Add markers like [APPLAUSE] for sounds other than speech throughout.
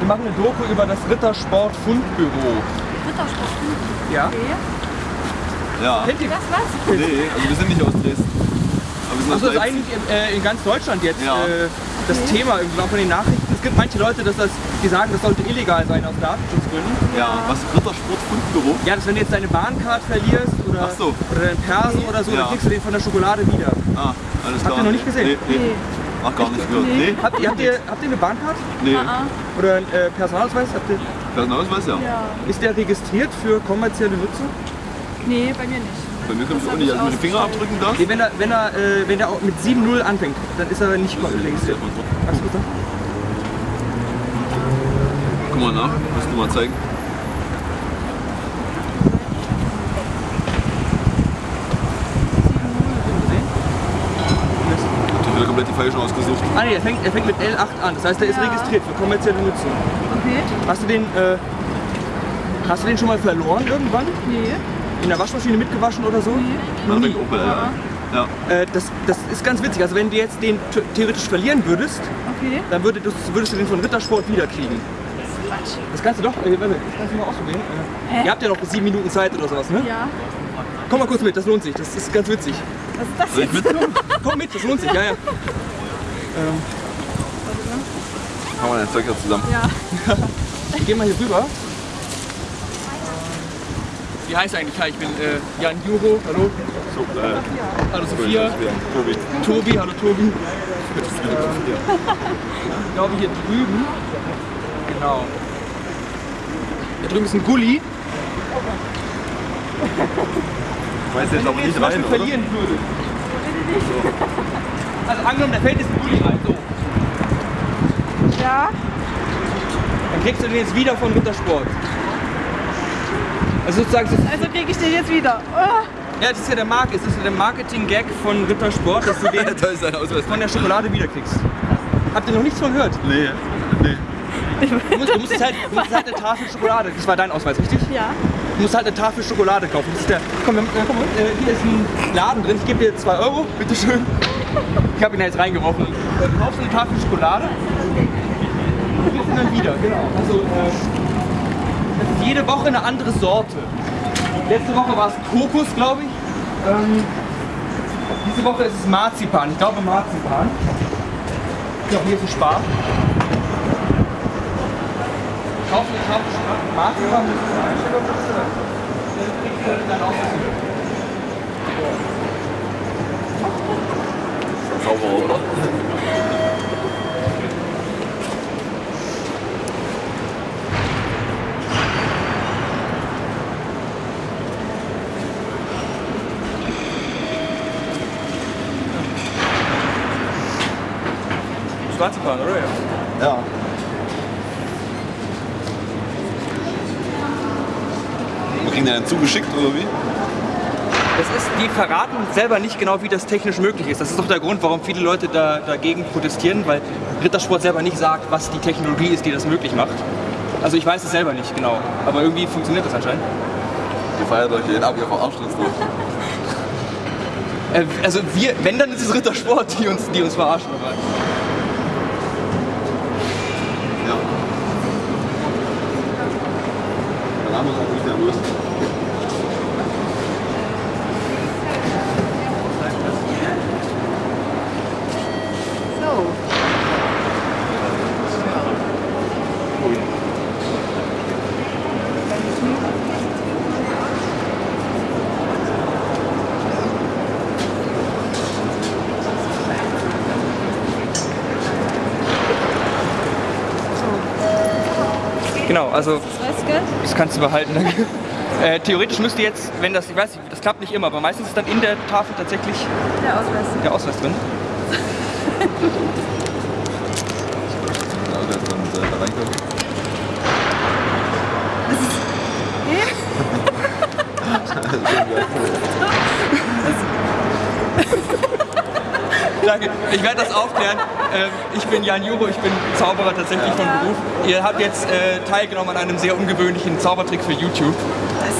Wir machen eine Doku über das Rittersport Fundbüro. Rittersport. Ja? Okay. Ja. Kennt ihr Das was? Nee, also wir sind nicht aus Dresden. Aber wir sind aus Also ist eigentlich in, äh, in ganz Deutschland jetzt Ja. äh, das Thema irgendwie auch von den Nachrichten. Es gibt manche Leute, dass das, die sagen, das sollte illegal sein aus Datenschutzgründen. Ja, was Rittersport Fundbüro? Ja, dass wenn du jetzt deine Bahncard verlierst oder, so. oder deinen Perso oder so, Ja. dann kriegst du den von der Schokolade wieder. Ah, alles klar. ihr noch nicht gesehen? Nee, nee. Nee. Ach, gar nicht gehört. Nee. Nee? Habt ihr, habt ihr, habt ihr eine Bahncard? Nee. Ah, Oder einen äh, Personalausweis? Habt ihr, Personalausweis, ja. ja. ist der registriert für kommerzielle Nutzung? Nee, bei mir nicht. Bei mir kommt es auch nicht. ich Also mit den Fingerabdrücken da. Nee, wenn er, wenn er, äh, wenn er auch mit 7-0 anfängt, dann ist er nicht registriert. Bitte? Guck mal nach, musst du mal zeigen. Die hat wieder komplett die falschen ausgesucht. Ah nee, er fängt, er fängt mit L8 an. Das heißt, er ist Ja. registriert für kommerzielle Nutzung. Okay. Hast du den, äh, hast du den schon mal verloren irgendwann? Nee. In der Waschmaschine mitgewaschen oder so? Noch nie. Opel, ja. ja. Äh, das, das ist ganz witzig. Also wenn du jetzt den theoretisch verlieren würdest, Okay. dann würdest, du- würdest du den von Rittersport wiederkriegen. Quatsch. Das kannst du doch, äh, warte, das kannst du mal ausprobieren. Äh, ihr habt ja noch sieben Minuten Zeit oder sowas, ne? Ja. Komm mal kurz mit, das lohnt sich. Das ist ganz witzig. Was ist das Soll ich jetzt? mitkommen? Komm mit, das lohnt sich, ja, ja. Machen wir dein Zeug jetzt zusammen. Ja. Ich geh mal hier rüber. Wie heißt eigentlich? Hi, ich bin äh, Jan Juro. Hallo. So, äh, Hallo Sophia. Tobi. Tobi, hallo Tobi. [LAUGHS] Ich glaube hier drüben. Genau. Da drüben ist ein Gully. Ich weiß jetzt ihr nicht rein, oder? verlieren würdet. Also angenommen, da fällt jetzt ein Gully rein. So. Ja. Dann kriegst du den jetzt wieder von Rittersport. Also sozusagen, so- Also kriege ich den jetzt wieder. Oh. ja, das ist ja der Mark, es ist ja der Marketing-Gag von Rittersport, dass du [LAUGHS] den Da von der Schokolade wiederkriegst. Habt ihr noch nichts von gehört? Nee, nee. Du musst, du musst, jetzt halt, du musst jetzt halt eine Tafel Schokolade, das war dein Ausweis, richtig? Ja. Du musst halt eine Tafel Schokolade kaufen. Das ist der, komm, äh, komm äh, hier ist ein Laden drin, ich gebe dir 2 Euro, bitteschön. Ich habe ihn jetzt reingeworfen. Äh, Du kaufst eine Tafel Schokolade und ihn dann wieder, genau. Also, äh, das ist jede Woche eine andere Sorte. Letzte Woche war es Kokos, glaube ich. Ähm, diese Woche ist es Marzipan, ich glaube Marzipan. Ich glaube, hier ist ein Spar. Kauf eine Tafel Schokolade, Marzipan, das ist ein Stück auf Dann auch was wieder. Sauber, oder? Marzipan, oder? Ja. Ja. Wir kriegen den dann zugeschickt, oder wie? Das ist, die verraten selber nicht genau, wie das technisch möglich ist. Das ist doch der Grund, warum viele Leute da, dagegen protestieren, weil Rittersport selber nicht sagt, was die Technologie ist, die das möglich macht. Also ich weiß es selber nicht genau, aber irgendwie funktioniert das anscheinend. Ihr feiert euch jeden ab, ihr verarscht uns doch. Äh, also wir, wenn, dann ist es Rittersport, die uns, die uns verarschen. Aber Ja. Dann haben wir es auch nicht nervös. So. Genau, also Das das kannst du behalten. Danke. Äh, theoretisch müsste jetzt, wenn das, ich weiß nicht, das klappt nicht immer, aber meistens ist dann in der Tafel tatsächlich Der Ausweis. der Ausweis drin. Der ist dann äh, da reinkommen. Danke, ich werde das aufklären. Ähm, ich bin Jan Juro, ich bin Zauberer tatsächlich von Beruf. Ihr habt jetzt äh, teilgenommen an einem sehr ungewöhnlichen Zaubertrick für YouTube.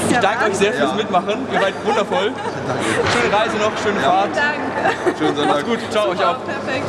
Ich danke euch sehr fürs Mitmachen. Ihr seid wundervoll. [LAUGHS] Schöne Reise noch, schöne Fahrt. Danke. Schönen Sonntag. Gut, ciao euch auch. Perfekt.